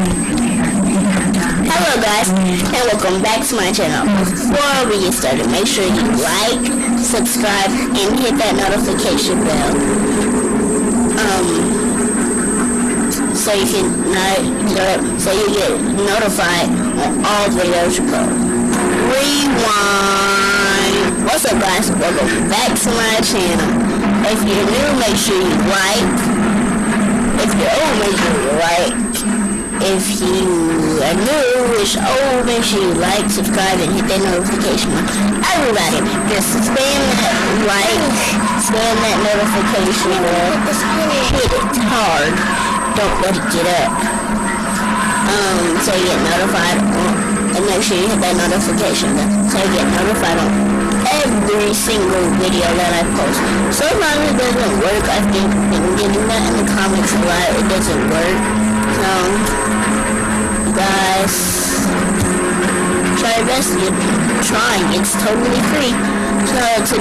Hello guys, and welcome back to my channel. Before we get started, make sure you like, subscribe, and hit that notification bell. Um, so you can not, so you get notified on all videos you post. Rewind. What's up guys? Welcome back to my channel. If you're new, make sure you like. If you're old, make sure you like. If you are new, which old, make sure you like, subscribe, and hit that notification bell. Everybody, just spam that like, spam that notification bell. Hit it hard. Don't let it get up. Um, so you get notified and make sure you hit that notification bell so you get notified on every single video that I post. Sometimes it doesn't work. I've been, been getting that in the comments a lot. It doesn't work. Best. You're trying. It's totally free. So, today